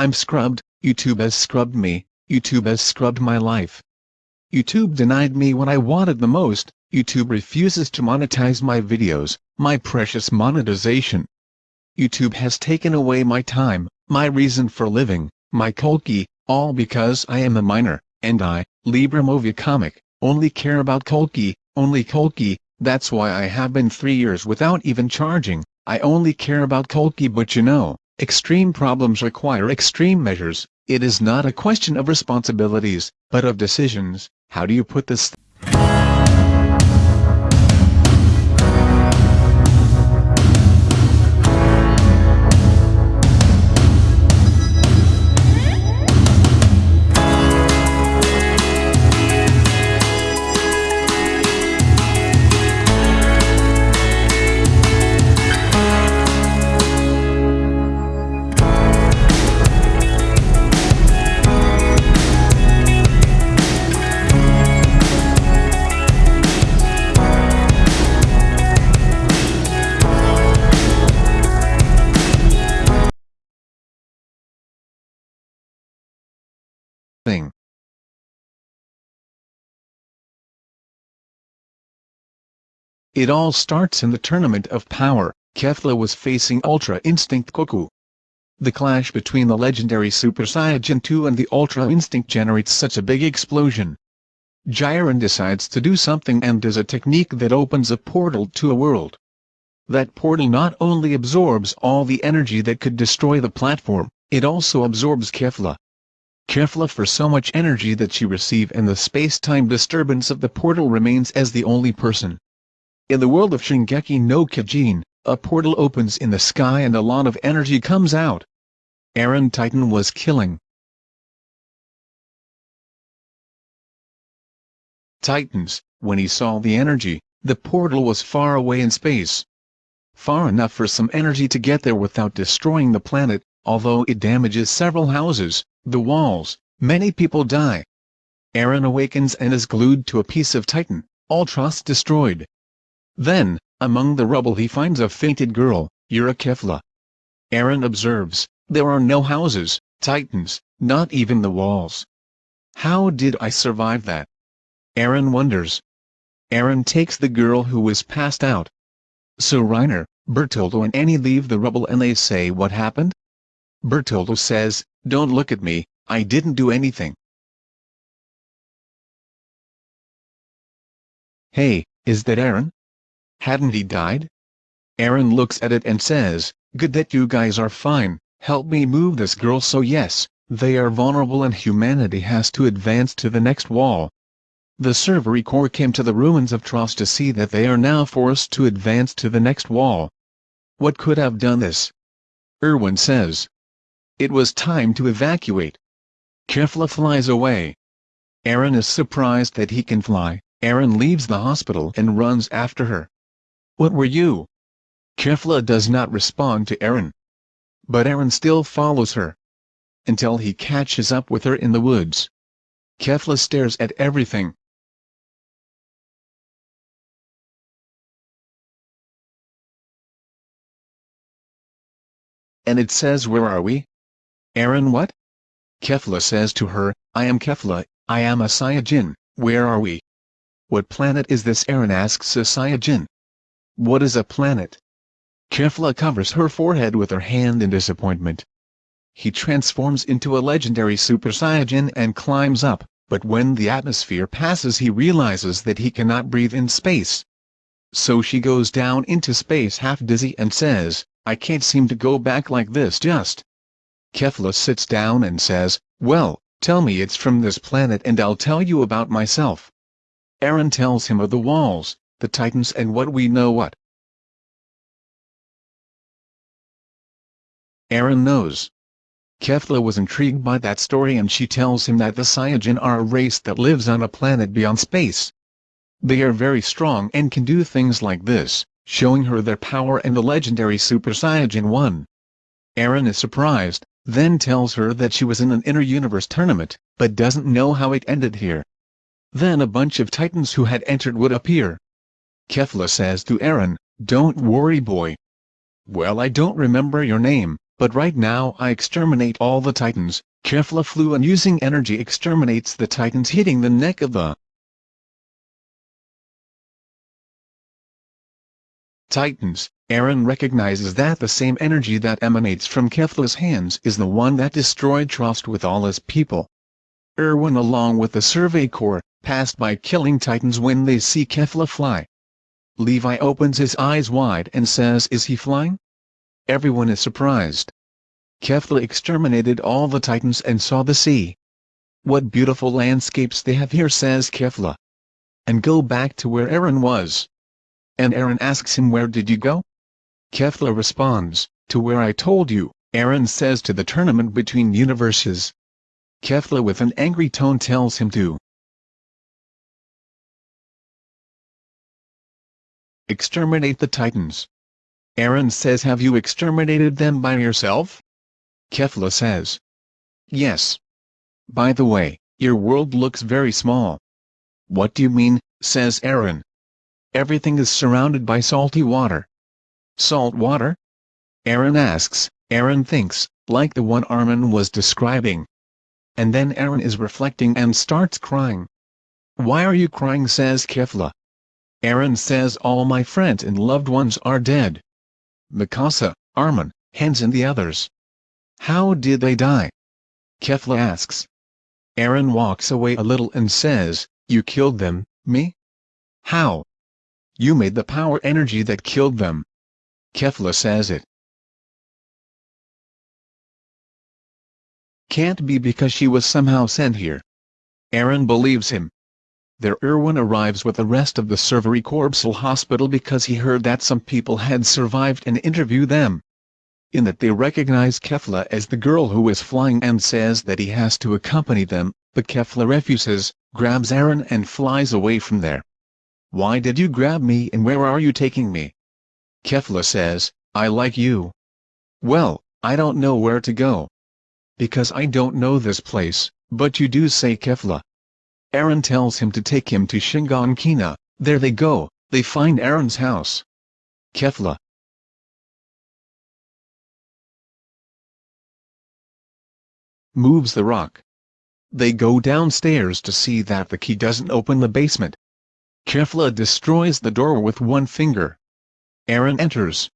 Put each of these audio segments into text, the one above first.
I'm scrubbed, YouTube has scrubbed me, YouTube has scrubbed my life. YouTube denied me what I wanted the most, YouTube refuses to monetize my videos, my precious monetization. YouTube has taken away my time, my reason for living, my Kulki, all because I am a minor, and I, Libra Movie Comic, only care about Kulki, only Kulki, that's why I have been three years without even charging, I only care about Kulki but you know, extreme problems require extreme measures, it is not a question of responsibilities, but of decisions, how do you put this It all starts in the Tournament of Power, Kefla was facing Ultra Instinct Goku. The clash between the legendary Super Saiyan 2 and the Ultra Instinct generates such a big explosion. Jiren decides to do something and does a technique that opens a portal to a world. That portal not only absorbs all the energy that could destroy the platform, it also absorbs Kefla. Kefla for so much energy that she receive and the space-time disturbance of the portal remains as the only person. In the world of Shingeki no Kyojin, a portal opens in the sky and a lot of energy comes out. Eren Titan was killing. Titans, when he saw the energy, the portal was far away in space. Far enough for some energy to get there without destroying the planet, although it damages several houses, the walls, many people die. Eren awakens and is glued to a piece of Titan, all trust destroyed. Then, among the rubble he finds a fainted girl, Yura Kefla. Eren observes, there are no houses, titans, not even the walls. How did I survive that? Eren wonders. Eren takes the girl who was passed out. So Reiner, Bertoldo and Annie leave the rubble and they say what happened? Bertoldo says, don't look at me, I didn't do anything. Hey, is that Eren? Hadn't he died? Eren looks at it and says, good that you guys are fine, help me move this girl so yes, they are vulnerable and humanity has to advance to the next wall. The Survey Corps came to the ruins of Trost to see that they are now forced to advance to the next wall. What could have done this? Erwin says. It was time to evacuate. Kefla flies away. Eren is surprised that he can fly, Eren leaves the hospital and runs after her. What were you? Kefla does not respond to Eren. But Eren still follows her. Until he catches up with her in the woods. Kefla stares at everything. And it says where are we? Eren what? Kefla says to her, I am Kefla, I am a Saiyajin, where are we? What planet is this Eren asks a Saiyajin. What is a planet? Kefla covers her forehead with her hand in disappointment. He transforms into a legendary Super Saiyan and climbs up, but when the atmosphere passes he realizes that he cannot breathe in space. So she goes down into space half dizzy and says, I can't seem to go back like this just. Kefla sits down and says, well, tell me it's from this planet and I'll tell you about myself. Eren tells him of the walls, the Titans and what we know what. Eren knows. Kefla was intrigued by that story and she tells him that the Saiyajin are a race that lives on a planet beyond space. They are very strong and can do things like this, showing her their power and the legendary Super Saiyajin 1. Eren is surprised, then tells her that she was in an inner universe tournament, but doesn't know how it ended here. Then a bunch of titans who had entered would appear, Kefla says to Eren, don't worry boy. Well I don't remember your name, but right now I exterminate all the titans. Kefla flew and using energy exterminates the titans hitting the neck of the titans. Eren recognizes that the same energy that emanates from Kefla's hands is the one that destroyed Trost with all his people. Erwin along with the Survey Corps, passed by killing titans when they see Kefla fly. Levi opens his eyes wide and says is he flying? Everyone is surprised. Kefla exterminated all the titans and saw the sea. What beautiful landscapes they have here says Kefla. And go back to where Eren was. And Eren asks him where did you go? Kefla responds, to where I told you, Eren says to the tournament between universes. Kefla with an angry tone tells him to exterminate the Titans. Eren says have you exterminated them by yourself? Kefla says. Yes. By the way, your world looks very small. What do you mean, says Eren. Everything is surrounded by salty water. Salt water? Eren asks, Eren thinks, like the one Armin was describing. And then Eren is reflecting and starts crying. Why are you crying says Kefla. Eren says all my friends and loved ones are dead. Mikasa, Armin, Hannes and the others. How did they die? Kefla asks. Eren walks away a little and says, You killed them, me? How? You made the power energy that killed them. Kefla says it. Can't be because she was somehow sent here. Eren believes him. There Erwin arrives with the rest of the Survey Corpsal Hospital because he heard that some people had survived and interview them. In that they recognize Kefla as the girl who is flying and says that he has to accompany them, but Kefla refuses, grabs Eren and flies away from there. Why did you grab me and where are you taking me? Kefla says, I like you. Well, I don't know where to go. Because I don't know this place, but you do say Kefla. Eren tells him to take him to Shiganshina, there they go, they find Eren's house. Kefla. Moves the rock. They go downstairs to see that the key doesn't open the basement. Kefla destroys the door with one finger. Eren enters.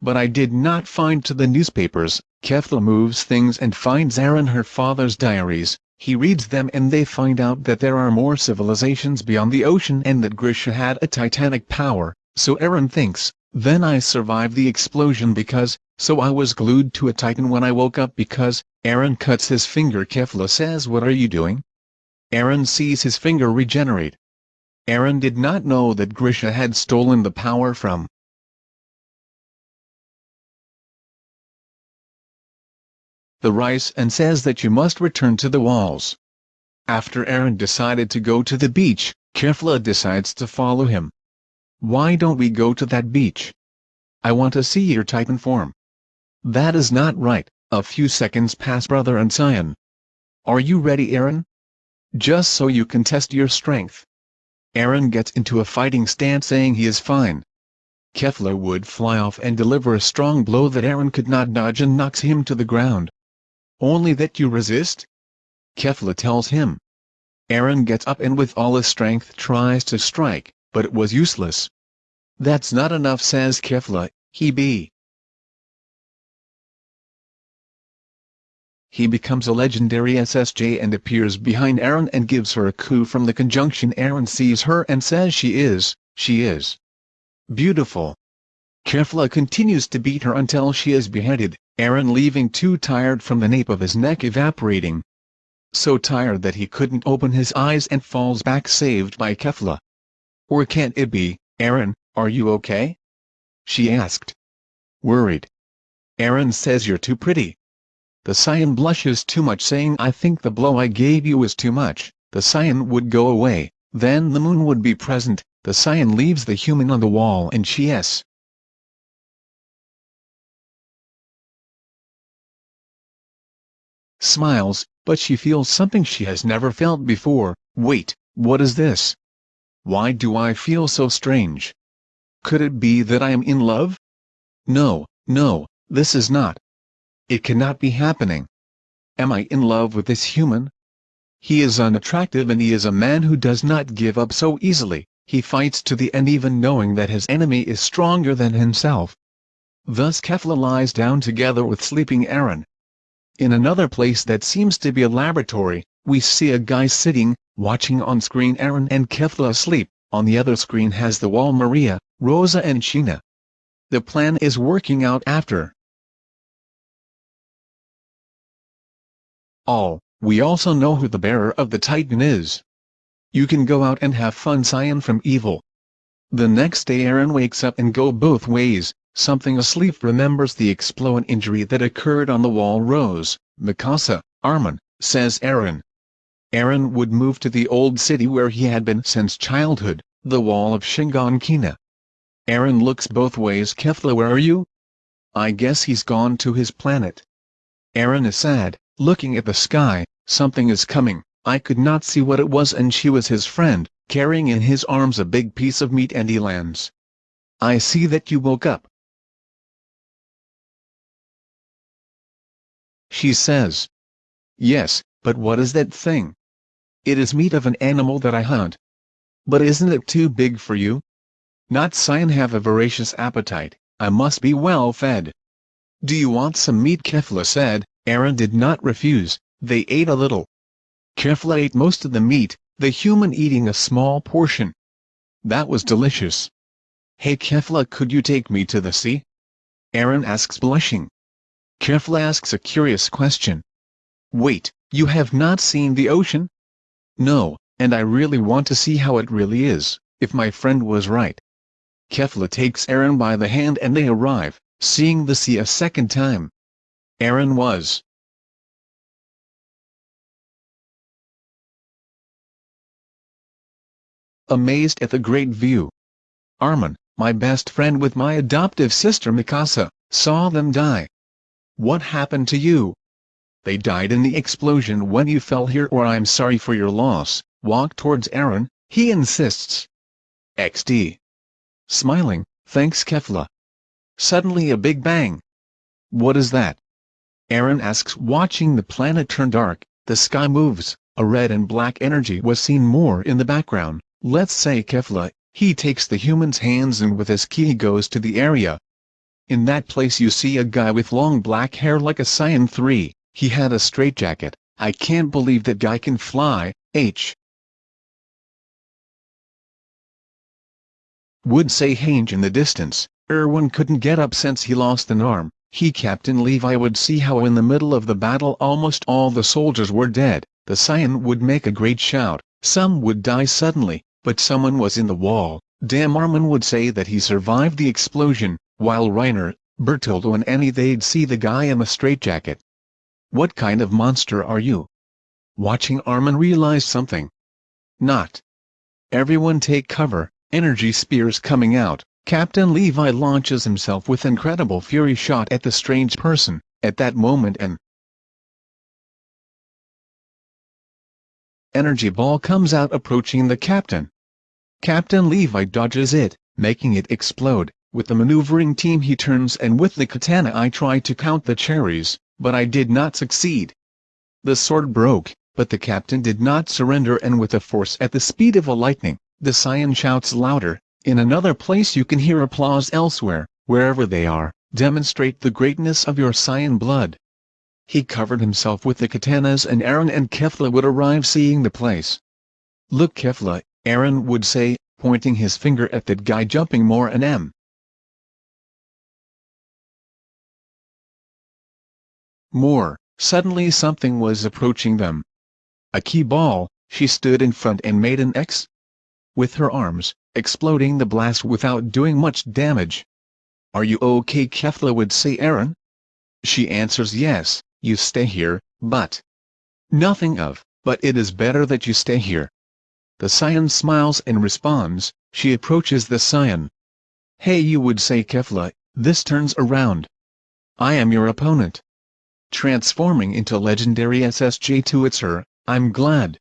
But I did not find to the newspapers, Kefla moves things and finds Eren her father's diaries, he reads them and they find out that there are more civilizations beyond the ocean and that Grisha had a titanic power, so Eren thinks, then I survived the explosion because, so I was glued to a titan when I woke up because, Eren cuts his finger Kefla says what are you doing? Eren sees his finger regenerate. Eren did not know that Grisha had stolen the power from the Reiss and says that you must return to the walls. After Eren decided to go to the beach, Kefla decides to follow him. Why don't we go to that beach? I want to see your titan form. That is not right, a few seconds pass brother and Saiyan. Are you ready Eren? Just so you can test your strength. Eren gets into a fighting stance saying he is fine. Kefla would fly off and deliver a strong blow that Eren could not dodge and knocks him to the ground. Only that you resist? Kefla tells him. Eren gets up and with all his strength tries to strike, but it was useless. That's not enough says Kefla, he be. He becomes a legendary SSJ and appears behind Eren and gives her a coup from the conjunction Eren sees her and says she is, she is beautiful. Kefla continues to beat her until she is beheaded, Eren leaving too tired from the nape of his neck evaporating. So tired that he couldn't open his eyes and falls back saved by Kefla. Or can't it be, Eren, are you okay? She asked. Worried. Eren says you're too pretty. The Saiyan blushes too much saying I think the blow I gave you was too much, the Saiyan would go away, then the moon would be present, the Saiyan leaves the human on the wall and she s. smiles, but she feels something she has never felt before. Wait, what is this? Why do I feel so strange? Could it be that I am in love? No, no, this is not. it cannot be happening. Am I in love with this human? He is unattractive and he is a man who does not give up so easily, he fights to the end even knowing that his enemy is stronger than himself. Thus Kefla lies down together with sleeping Eren. In another place that seems to be a laboratory, we see a guy sitting, watching on screen Eren and Kefla asleep, on the other screen has the wall Maria, Rosa and Sheena. The plan is working out after. All, we also know who the bearer of the Titan is. You can go out and have fun Saiyan from evil. The next day Eren wakes up and go both ways, something asleep remembers the explosion injury that occurred on the wall Rose, Mikasa, Armin, says Eren. Eren would move to the old city where he had been since childhood, the wall of Shiganshina. Eren looks both ways Kefla where are you? I guess he's gone to his planet. Eren is sad, looking at the sky, something is coming, I could not see what it was and she was his friend, carrying in his arms a big piece of meat and he lands. I see that you woke up, She says. Yes, but what is that thing? It is meat of an animal that I hunt. But isn't it too big for you? Not Saiyan have a voracious appetite, I must be well fed. Do you want some meat Kefla said, Eren did not refuse, they ate a little. Kefla ate most of the meat, the human eating a small portion. That was delicious. Hey Kefla could you take me to the sea? Eren asks blushing. Kefla asks a curious question. Wait, you have not seen the ocean? No, and I really want to see how it really is, if my friend was right. Kefla takes Eren by the hand and they arrive, seeing the sea a second time. Eren was amazed at the great view. Armin, my best friend with my adoptive sister Mikasa, saw them die. What happened to you? They died in the explosion when you fell here or I'm sorry for your loss, walk towards Eren, he insists. XD. Smiling, thanks Kefla. Suddenly a big bang. What is that? Eren asks watching the planet turn dark, the sky moves, a red and black energy was seen more in the background, let's say Kefla, he takes the human's hands and with his ki goes to the area, in that place you see a guy with long black hair like a Saiyan 3, he had a straitjacket, I can't believe that guy can fly, h. Would say Hange in the distance, Erwin couldn't get up since he lost an arm, he Captain Levi would see how in the middle of the battle almost all the soldiers were dead, the Saiyan would make a great shout, some would die suddenly, but someone was in the wall, Damn Armin would say that he survived the explosion, while Reiner, Bertoldo and Annie they'd see the guy in the straitjacket. What kind of monster are you? Watching Armin realize something. Not. Everyone take cover, energy spears coming out, Captain Levi launches himself with incredible fury shot at the strange person, at that moment an energy ball comes out approaching the captain. Captain Levi dodges it, making it explode, with the maneuvering team he turns and with the katana I try to count the cherries, but I did not succeed. The sword broke, but the captain did not surrender and with a force at the speed of a lightning, the Saiyan shouts louder, in another place you can hear applause elsewhere, wherever they are, demonstrate the greatness of your Saiyan blood. He covered himself with the katanas and Eren and Kefla would arrive seeing the place. Look Kefla, Eren would say, pointing his finger at that guy jumping more and m. More, suddenly something was approaching them. A ki ball, she stood in front and made an X. With her arms, exploding the blast without doing much damage. Are you okay Kefla would say Eren? She answers yes, you stay here, but... Nothing of, but it is better that you stay here. The Saiyan smiles and responds, she approaches the Saiyan. Hey you would say Kefla, this turns around. I am your opponent transforming into legendary SSJ2, it's her. I'm glad.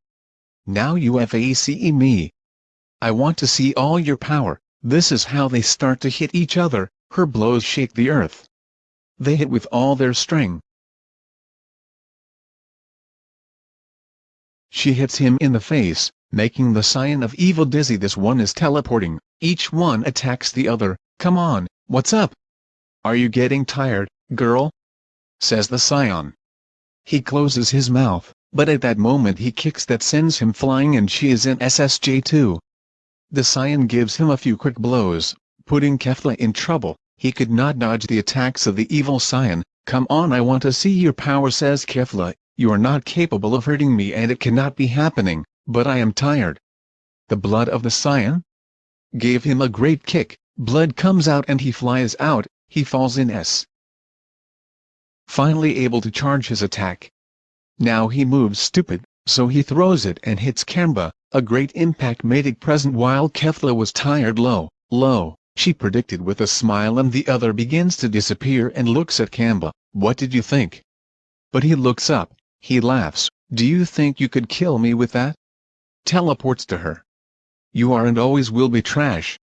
Now you FACE me. I want to see all your power, this is how they start to hit each other, her blows shake the earth. They hit with all their strength. She hits him in the face, making the sign of evil dizzy this one is teleporting, each one attacks the other, come on, what's up? Are you getting tired, girl? Says the Saiyan. He closes his mouth, but at that moment he kicks that sends him flying and she is in SSJ2. The Saiyan gives him a few quick blows, putting Kefla in trouble, he could not dodge the attacks of the evil Saiyan, come on I want to see your power says Kefla, you are not capable of hurting me and it cannot be happening, but I am tired. The blood of the Saiyan? Gave him a great kick, blood comes out and he flies out, he falls in S. Finally able to charge his attack. Now he moves stupid, so he throws it and hits Kamba, a great impact made it present while Kefla was tired low, low, she predicted with a smile and the other begins to disappear and looks at Kamba, what did you think? But he looks up, he laughs, do you think you could kill me with that? Teleports to her. You are and always will be trash.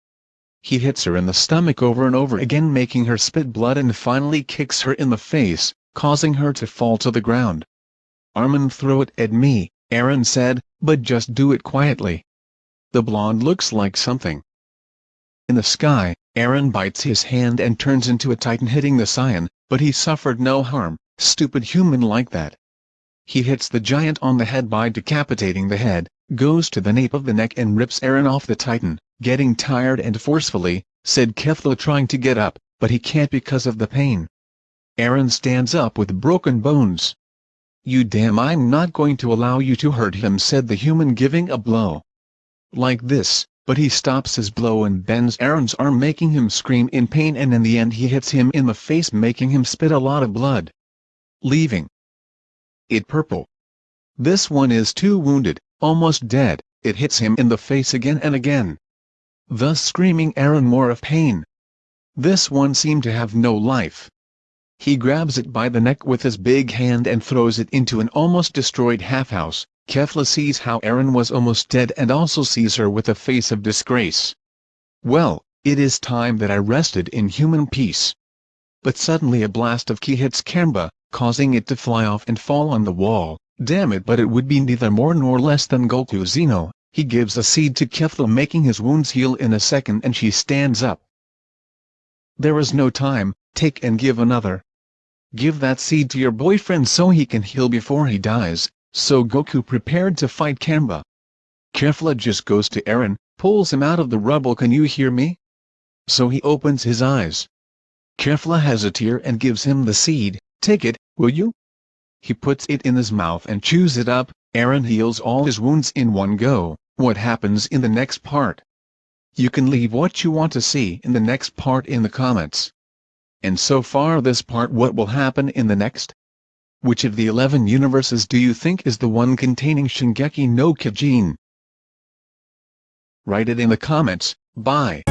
He hits her in the stomach over and over again making her spit blood and finally kicks her in the face, causing her to fall to the ground. Armin throw it at me, Eren said, but just do it quietly. The blonde looks like something. In the sky, Eren bites his hand and turns into a titan hitting the Saiyan, but he suffered no harm, stupid human like that. He hits the giant on the head by decapitating the head, goes to the nape of the neck and rips Eren off the titan, getting tired and forcefully, said Kefla trying to get up, but he can't because of the pain. Eren stands up with broken bones, you damn I'm not going to allow you to hurt him said the human giving a blow. Like this, but he stops his blow and bends Eren's arm making him scream in pain and in the end he hits him in the face making him spit a lot of blood. Leaving. It purple. This one is too wounded, almost dead, it hits him in the face again and again. Thus screaming Eren more of pain. This one seemed to have no life. He grabs it by the neck with his big hand and throws it into an almost destroyed half-house. Kefla sees how Eren was almost dead and also sees her with a face of disgrace. Well, it is time that I rested in human peace. But suddenly a blast of ki hits Kamba, causing it to fly off and fall on the wall. Damn it but it would be neither more nor less than Goku Xeno. He gives a seed to Kefla making his wounds heal in a second and she stands up. There is no time, take and give another. Give that seed to your boyfriend so he can heal before he dies, so Goku prepared to fight Kamba. Kefla just goes to Eren, pulls him out of the rubble can you hear me? So he opens his eyes. Kefla has a tear and gives him the seed, take it, will you? He puts it in his mouth and chews it up, Eren heals all his wounds in one go, what happens in the next part? You can leave what you want to see in the next part in the comments. And so far this part what will happen in the next? Which of the 11 universes do you think is the one containing Shingeki no Kyojin? Write it in the comments, bye.